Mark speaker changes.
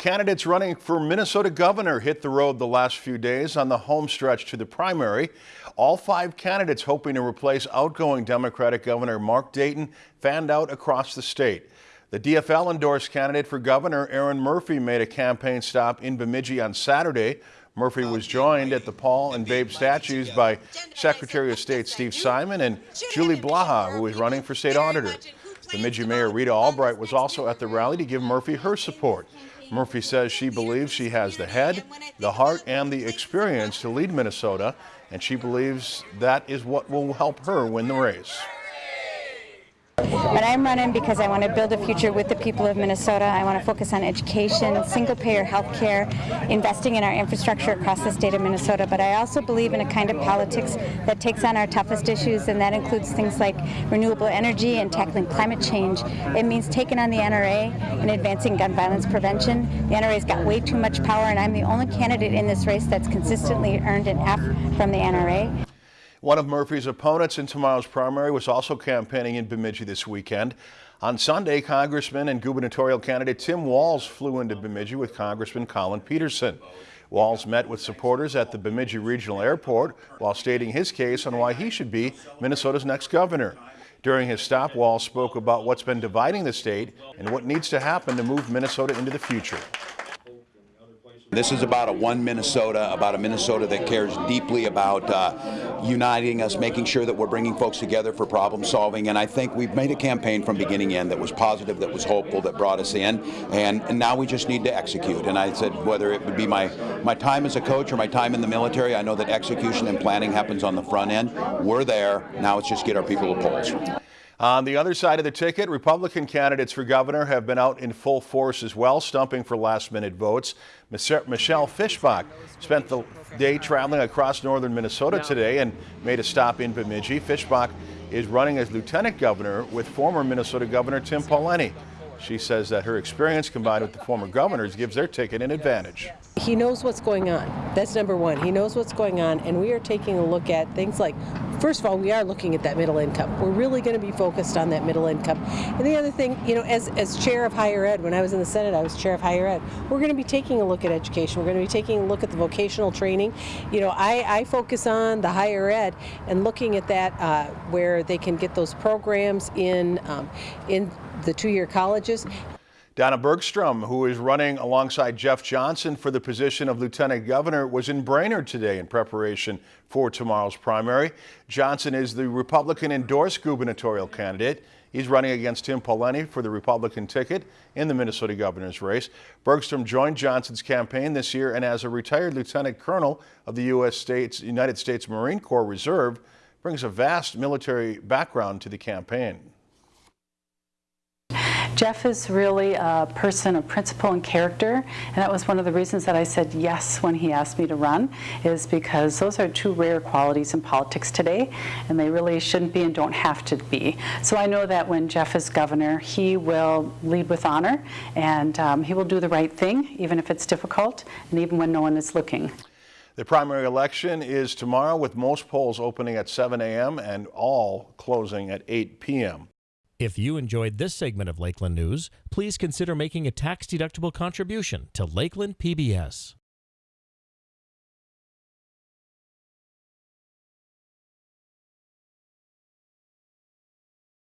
Speaker 1: Candidates running for Minnesota governor hit the road the last few days on the home stretch to the primary. All five candidates hoping to replace outgoing Democratic Governor Mark Dayton fanned out across the state. The DFL endorsed candidate for governor Erin Murphy made a campaign stop in Bemidji on Saturday. Murphy was joined at the Paul and Babe statues by Secretary of State Steve Simon and Julie Blaha, who is running for state auditor. Bemidji Mayor Rita Albrecht was also at the rally to give Murphy her support. Murphy says she believes she has the head, the heart, and the experience to lead Minnesota, and she believes that is what will help her win the race.
Speaker 2: But I'm running because I want to build a future with the people of Minnesota. I want to focus on education, single payer health care, investing in our infrastructure across the state of Minnesota. But I also believe in a kind of politics that takes on our toughest issues, and that includes things like renewable energy and tackling climate change. It means taking on the NRA and advancing gun violence prevention. The NRA's got way too much power, and I'm the only candidate in this race that's consistently earned an F from the NRA.
Speaker 1: One of Murphy's opponents in tomorrow's primary was also campaigning in Bemidji this weekend. On Sunday, Congressman and gubernatorial candidate Tim Walz flew into Bemidji with Congressman Collin Peterson. Walz met with supporters at the Bemidji Regional Airport while stating his case on why he should be Minnesota's next governor. During his stop, Walz spoke about what's been dividing the state and what needs to happen to move Minnesota into the future.
Speaker 3: This is about a one Minnesota, about a Minnesota that cares deeply about uh, uniting us, making sure that we're bringing folks together for problem solving. And I think we've made a campaign from beginning end that was positive, that was hopeful, that brought us in. And, and now we just need to execute. And I said, whether it would be my, my time as a coach or my time in the military, I know that execution and planning happens on the front end. We're there. Now it's just get our people to polls.
Speaker 1: On the other side of the ticket, Republican candidates for governor have been out in full force as well, stumping for last-minute votes. Michelle Fischbach spent the day traveling across northern Minnesota today and made a stop in Bemidji. Fischbach is running as lieutenant governor with former Minnesota Governor Tim Pawlenty. She says that her experience combined with the former governors gives their ticket an advantage.
Speaker 4: He knows what's going on. That's number one. He knows what's going on, and we are taking a look at things like, first of all, we are looking at that middle income. We're really going to be focused on that middle income. And the other thing, you know, as, as chair of higher ed, when I was in the Senate, I was chair of higher ed. We're going to be taking a look at education. We're going to be taking a look at the vocational training. You know, I, I focus on the higher ed and looking at that uh, where they can get those programs in um, in the two-year colleges.
Speaker 1: Donna Bergstrom, who is running alongside Jeff Johnson for the position of Lieutenant Governor, was in Brainerd today in preparation for tomorrow's primary. Johnson is the Republican endorsed gubernatorial candidate. He's running against Tim Pawlenty for the Republican ticket in the Minnesota governor's race. Bergstrom joined Johnson's campaign this year and as a retired lieutenant colonel of the U.S. States, United States Marine Corps Reserve, brings a vast military background to the campaign.
Speaker 5: Jeff is really a person of principle and character, and that was one of the reasons that I said yes when he asked me to run, is because those are two rare qualities in politics today, and they really shouldn't be and don't have to be. So I know that when Jeff is governor, he will lead with honor, and um, he will do the right thing, even if it's difficult, and even when no one is looking.
Speaker 1: The primary election is tomorrow with most polls opening at 7 a.m. and all closing at 8 p.m.
Speaker 6: If you enjoyed this segment of Lakeland News, please consider making a tax-deductible contribution to Lakeland PBS.